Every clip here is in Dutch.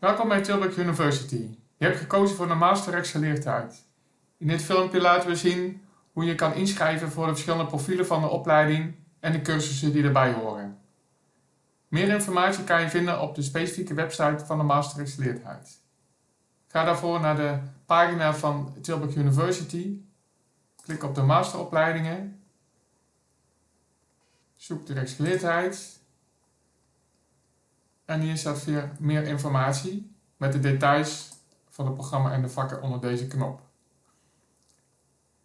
Welkom bij Tilburg University. Je hebt gekozen voor de Master Rechtsgeleerdheid. In dit filmpje laten we zien hoe je kan inschrijven voor de verschillende profielen van de opleiding en de cursussen die erbij horen. Meer informatie kan je vinden op de specifieke website van de Master Rechtsgeleerdheid. Ga daarvoor naar de pagina van Tilburg University. Klik op de masteropleidingen. Zoek de rechtsgeleerdheid. En hier staat weer meer informatie met de details van het programma en de vakken onder deze knop.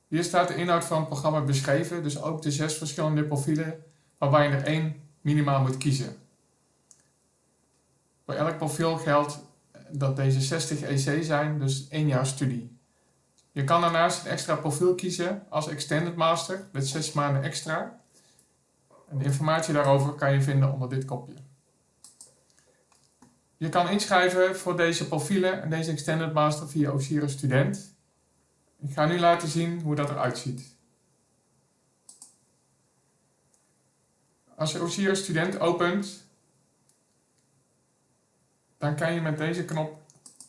Hier staat de inhoud van het programma beschreven, dus ook de zes verschillende profielen waarbij je er één minimaal moet kiezen. Voor elk profiel geldt dat deze 60 EC zijn, dus één jaar studie. Je kan daarnaast een extra profiel kiezen als Extended Master, met 6 maanden extra. En de informatie daarover kan je vinden onder dit kopje. Je kan inschrijven voor deze profielen en deze Extended Master via Osiris Student. Ik ga nu laten zien hoe dat eruit ziet. Als je Osiris Student opent, dan kan je met deze knop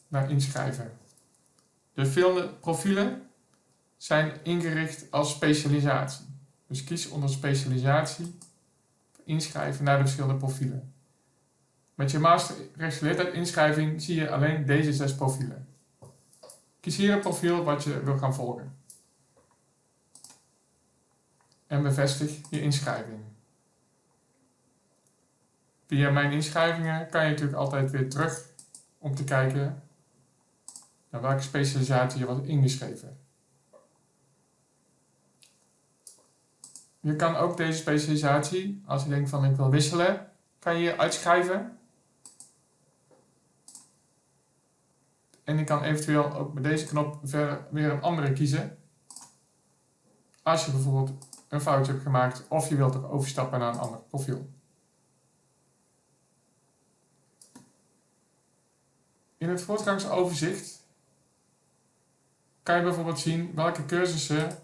naar inschrijven. De profielen zijn ingericht als specialisatie. Dus kies onder specialisatie, inschrijven naar de verschillende profielen. Met je master rechtsgeleerdheid inschrijving zie je alleen deze zes profielen. Kies hier een profiel wat je wil gaan volgen. En bevestig je inschrijving. Via mijn inschrijvingen kan je natuurlijk altijd weer terug om te kijken naar welke specialisatie je wordt ingeschreven. Je kan ook deze specialisatie, als je denkt van ik wil wisselen, kan je uitschrijven En ik kan eventueel ook met deze knop weer een andere kiezen. Als je bijvoorbeeld een foutje hebt gemaakt of je wilt ook overstappen naar een ander profiel. In het voortgangsoverzicht kan je bijvoorbeeld zien welke cursussen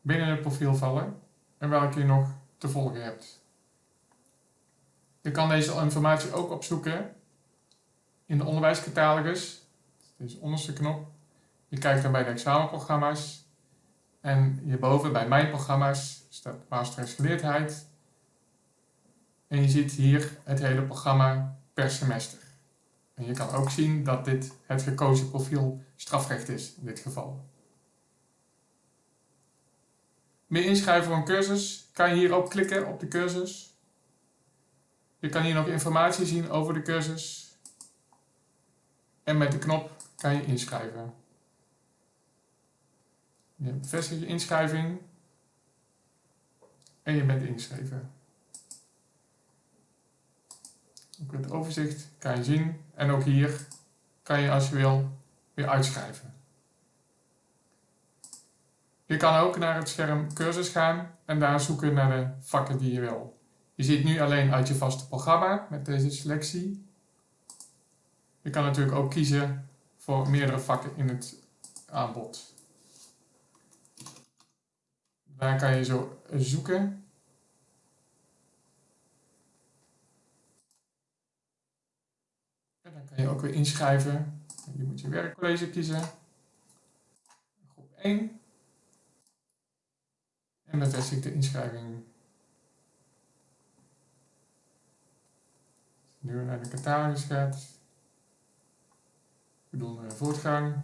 binnen het profiel vallen en welke je nog te volgen hebt. Je kan deze informatie ook opzoeken in de onderwijscatalogus, deze onderste knop. Je kijkt dan bij de examenprogramma's en hierboven bij mijn programma's staat masterrechtsgeleerdheid. En je ziet hier het hele programma per semester. En je kan ook zien dat dit het gekozen profiel strafrecht is in dit geval. Meer inschrijven voor een cursus kan je hierop klikken op de cursus. Je kan hier nog informatie zien over de cursus. En met de knop kan je inschrijven. Je bevestigt je inschrijving. En je bent ingeschreven. Ook het overzicht kan je zien. En ook hier kan je als je wil weer uitschrijven. Je kan ook naar het scherm cursus gaan en daar zoeken naar de vakken die je wil. Je ziet nu alleen uit je vaste programma met deze selectie. Je kan natuurlijk ook kiezen voor meerdere vakken in het aanbod. Daar kan je zo zoeken. En dan kan je ook weer inschrijven. Je moet je werkcollege kiezen. Groep 1. En bevestig de inschrijving. Nu naar de catalogus gaat. We doen voortgang.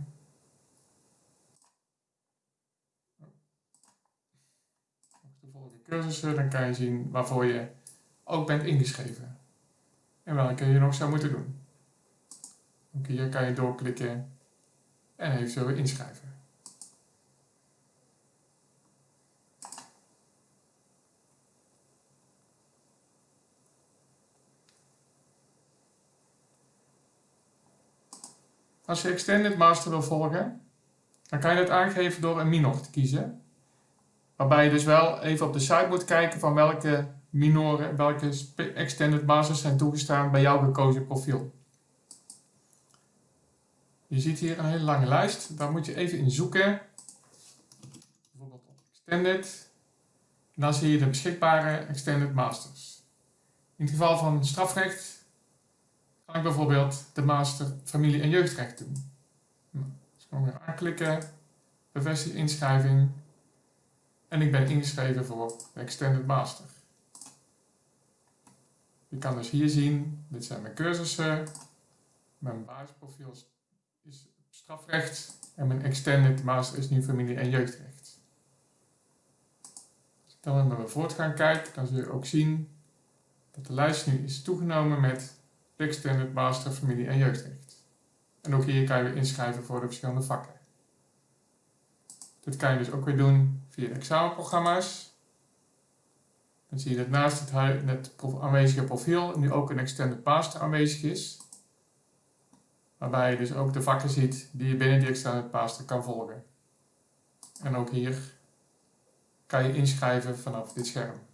De volgende cursussen, dan kan je zien waarvoor je ook bent ingeschreven. En welke je nog zou moeten doen. Ook hier kan je doorklikken en eventueel weer inschrijven. Als je Extended Master wil volgen, dan kan je dat aangeven door een minor te kiezen. Waarbij je dus wel even op de site moet kijken van welke minoren, welke Extended Masters zijn toegestaan bij jouw gekozen profiel. Je ziet hier een hele lange lijst, daar moet je even in zoeken. Bijvoorbeeld op Extended. En dan zie je de beschikbare Extended Masters. In het geval van strafrecht ik bijvoorbeeld de master familie- en jeugdrecht doen. Nou, dus gewoon weer aanklikken, bevestig inschrijving en ik ben ingeschreven voor de Extended Master. Je kan dus hier zien, dit zijn mijn cursussen, mijn basisprofiel is strafrecht en mijn Extended Master is nu familie- en jeugdrecht. Als ik dan naar mijn voortgang kijk, dan zul je ook zien dat de lijst nu is toegenomen met de Extended Master Familie- en Jeugdrecht. En ook hier kan je inschrijven voor de verschillende vakken. Dit kan je dus ook weer doen via de examenprogramma's. Dan zie je dat naast het, het aanwezige profiel nu ook een Extended Master aanwezig is. Waarbij je dus ook de vakken ziet die je binnen die Extended Master kan volgen. En ook hier kan je inschrijven vanaf dit scherm.